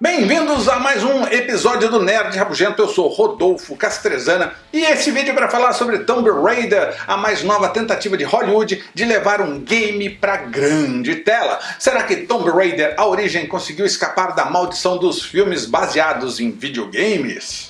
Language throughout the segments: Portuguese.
Bem-vindos a mais um episódio do Nerd Rabugento, eu sou Rodolfo Castrezana e esse vídeo é para falar sobre Tomb Raider, a mais nova tentativa de Hollywood de levar um game para grande tela. Será que Tomb Raider, a origem, conseguiu escapar da maldição dos filmes baseados em videogames?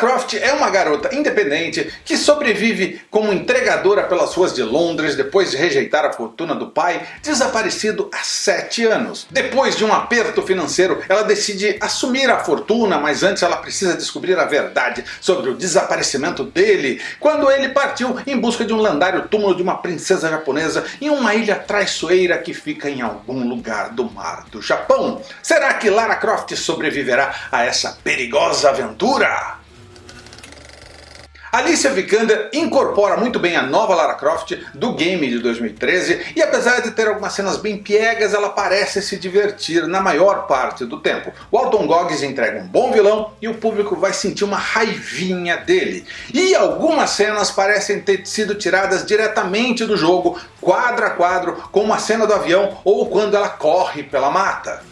Croft é uma garota independente que sobrevive como entregadora pelas ruas de Londres depois de rejeitar a fortuna do pai, desaparecido há sete anos. Depois de um aperto financeiro, ela decide assumir a fortuna, mas antes ela precisa descobrir a verdade sobre o desaparecimento dele, quando ele partiu em busca de um lendário túmulo de uma princesa japonesa em uma ilha traiçoeira que fica em algum lugar do mar do Japão. Será que Lara Croft sobreviverá a essa perigosa aventura? Alicia Vikander incorpora muito bem a nova Lara Croft do game de 2013 e apesar de ter algumas cenas bem piegas, ela parece se divertir na maior parte do tempo. O Alton Goggins entrega um bom vilão e o público vai sentir uma raivinha dele. E algumas cenas parecem ter sido tiradas diretamente do jogo, quadro a quadro, como a cena do avião ou quando ela corre pela mata.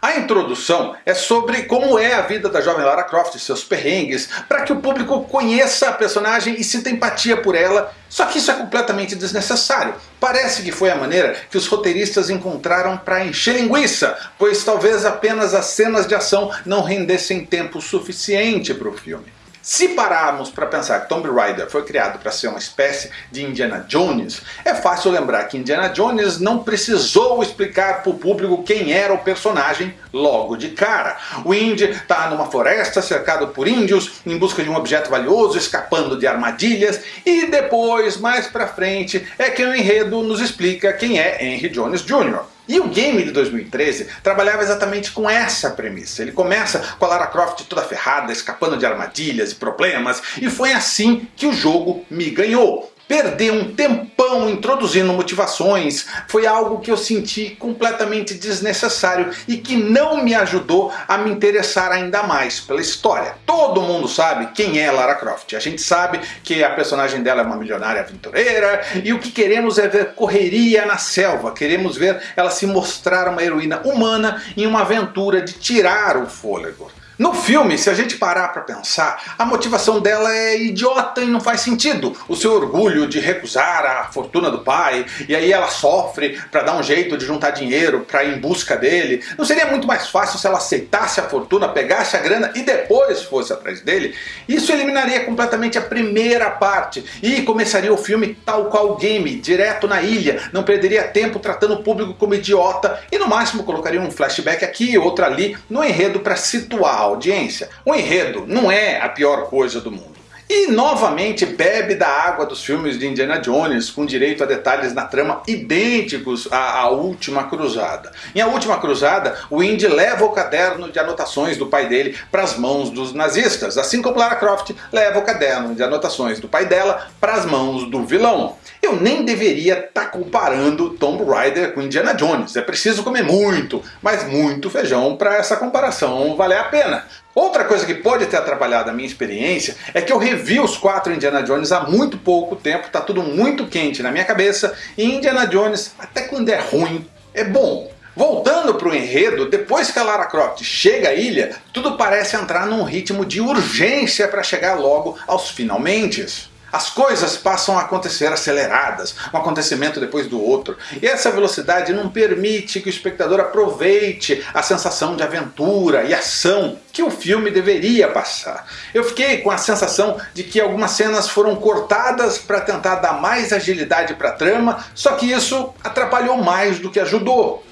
A introdução é sobre como é a vida da jovem Lara Croft e seus perrengues, para que o público conheça a personagem e sinta empatia por ela, só que isso é completamente desnecessário. Parece que foi a maneira que os roteiristas encontraram para encher linguiça, pois talvez apenas as cenas de ação não rendessem tempo suficiente para o filme. Se pararmos para pensar que Tomb Raider foi criado para ser uma espécie de Indiana Jones, é fácil lembrar que Indiana Jones não precisou explicar para o público quem era o personagem logo de cara. O Indy está numa floresta cercado por índios, em busca de um objeto valioso, escapando de armadilhas, e depois, mais para frente, é que o enredo nos explica quem é Henry Jones Jr. E o game de 2013 trabalhava exatamente com essa premissa. Ele começa com a Lara Croft toda ferrada, escapando de armadilhas e problemas, e foi assim que o jogo me ganhou perder um tempão introduzindo motivações foi algo que eu senti completamente desnecessário e que não me ajudou a me interessar ainda mais pela história. Todo mundo sabe quem é Lara Croft. A gente sabe que a personagem dela é uma milionária aventureira e o que queremos é ver correria na selva. Queremos ver ela se mostrar uma heroína humana em uma aventura de tirar o fôlego. No filme, se a gente parar para pensar, a motivação dela é idiota e não faz sentido. O seu orgulho de recusar a fortuna do pai, e aí ela sofre para dar um jeito de juntar dinheiro para ir em busca dele. Não seria muito mais fácil se ela aceitasse a fortuna, pegasse a grana e depois fosse atrás dele? Isso eliminaria completamente a primeira parte e começaria o filme tal qual game, direto na ilha. Não perderia tempo tratando o público como idiota e no máximo colocaria um flashback aqui, outro ali, no enredo para situar audiência. O enredo não é a pior coisa do mundo. E novamente bebe da água dos filmes de Indiana Jones, com direito a detalhes na trama idênticos à, à Última Cruzada. Em A Última Cruzada, o Indy leva o caderno de anotações do pai dele para as mãos dos nazistas, assim como Lara Croft leva o caderno de anotações do pai dela para as mãos do vilão. Eu nem deveria estar tá comparando Tomb Raider com Indiana Jones, é preciso comer muito, mas muito feijão para essa comparação valer a pena. Outra coisa que pode ter atrapalhado a minha experiência é que eu revi os quatro Indiana Jones há muito pouco tempo, tá tudo muito quente na minha cabeça, e Indiana Jones, até quando é ruim, é bom. Voltando para o enredo, depois que a Lara Croft chega à ilha, tudo parece entrar num ritmo de urgência para chegar logo aos finalmente. As coisas passam a acontecer aceleradas, um acontecimento depois do outro, e essa velocidade não permite que o espectador aproveite a sensação de aventura e ação que o filme deveria passar. Eu fiquei com a sensação de que algumas cenas foram cortadas para tentar dar mais agilidade para a trama, só que isso atrapalhou mais do que ajudou.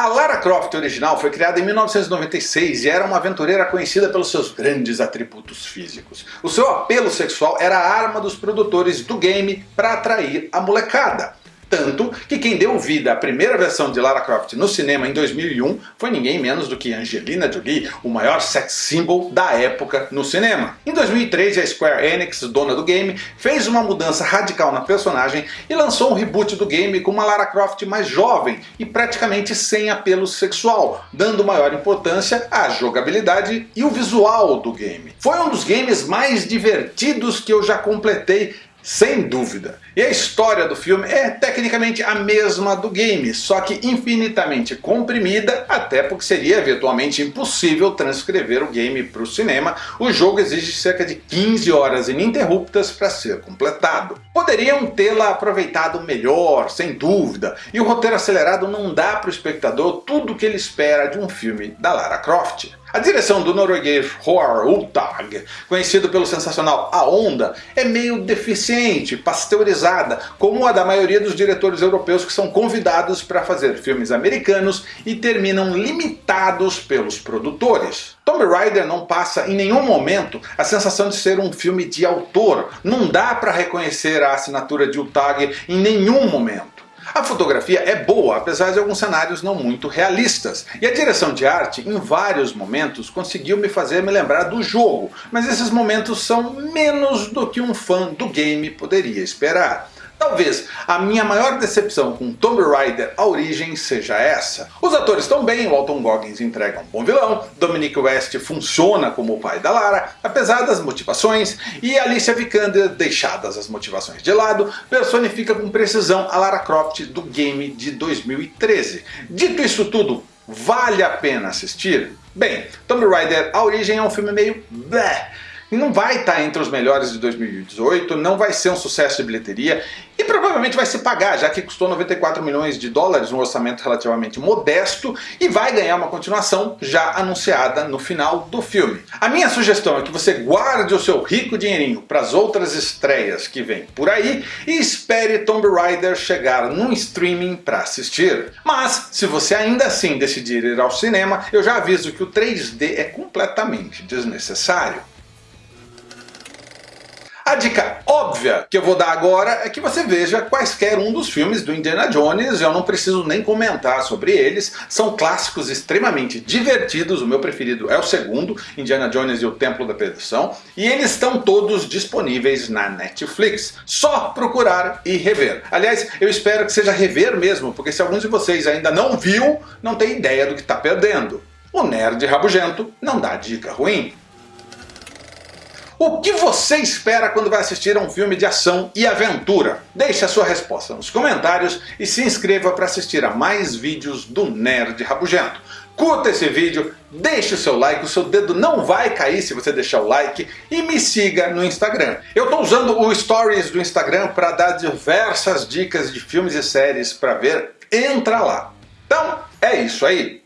A Lara Croft original foi criada em 1996 e era uma aventureira conhecida pelos seus grandes atributos físicos. O seu apelo sexual era a arma dos produtores do game para atrair a molecada. Tanto que quem deu vida à primeira versão de Lara Croft no cinema em 2001 foi ninguém menos do que Angelina Jolie, o maior sex symbol da época no cinema. Em 2003 a Square Enix, dona do game, fez uma mudança radical na personagem e lançou um reboot do game com uma Lara Croft mais jovem e praticamente sem apelo sexual, dando maior importância à jogabilidade e o visual do game. Foi um dos games mais divertidos que eu já completei sem dúvida. E a história do filme é tecnicamente a mesma do game, só que infinitamente comprimida, até porque seria virtualmente impossível transcrever o game para o cinema. O jogo exige cerca de 15 horas ininterruptas para ser completado. Poderiam tê-la aproveitado melhor, sem dúvida, e o roteiro acelerado não dá para o espectador tudo o que ele espera de um filme da Lara Croft. A direção do norueguês Roar Ultag, conhecido pelo sensacional A Onda, é meio deficiente, pasteurizada, como a da maioria dos diretores europeus que são convidados para fazer filmes americanos e terminam limitados pelos produtores. Tomb Raider não passa em nenhum momento a sensação de ser um filme de autor, não dá para reconhecer a assinatura de Ultag em nenhum momento. A fotografia é boa, apesar de alguns cenários não muito realistas, e a direção de arte, em vários momentos, conseguiu me fazer me lembrar do jogo, mas esses momentos são menos do que um fã do game poderia esperar. Talvez a minha maior decepção com Tomb Raider A Origem seja essa. Os atores estão bem, o Alton Goggins entrega um bom vilão, Dominic West funciona como o pai da Lara, apesar das motivações, e Alicia Vikander, deixadas as motivações de lado, personifica com precisão a Lara Croft do game de 2013. Dito isso tudo, vale a pena assistir? Bem, Tomb Raider A Origem é um filme meio... Bleh, não vai estar entre os melhores de 2018, não vai ser um sucesso de bilheteria e provavelmente vai se pagar, já que custou 94 milhões de dólares, um orçamento relativamente modesto, e vai ganhar uma continuação já anunciada no final do filme. A minha sugestão é que você guarde o seu rico dinheirinho para as outras estreias que vêm por aí e espere Tomb Raider chegar num streaming para assistir. Mas, se você ainda assim decidir ir ao cinema, eu já aviso que o 3D é completamente desnecessário. A dica óbvia que eu vou dar agora é que você veja quaisquer um dos filmes do Indiana Jones, eu não preciso nem comentar sobre eles, são clássicos extremamente divertidos, o meu preferido é o segundo, Indiana Jones e o Templo da Perdição, e eles estão todos disponíveis na Netflix, só procurar e rever. Aliás, eu espero que seja rever mesmo, porque se alguns de vocês ainda não viu, não tem ideia do que está perdendo. O Nerd Rabugento não dá dica ruim. O que você espera quando vai assistir a um filme de ação e aventura? Deixe a sua resposta nos comentários e se inscreva para assistir a mais vídeos do Nerd Rabugento. Curta esse vídeo, deixe o seu like, o seu dedo não vai cair se você deixar o like e me siga no Instagram. Eu estou usando o Stories do Instagram para dar diversas dicas de filmes e séries para ver, entra lá. Então é isso aí.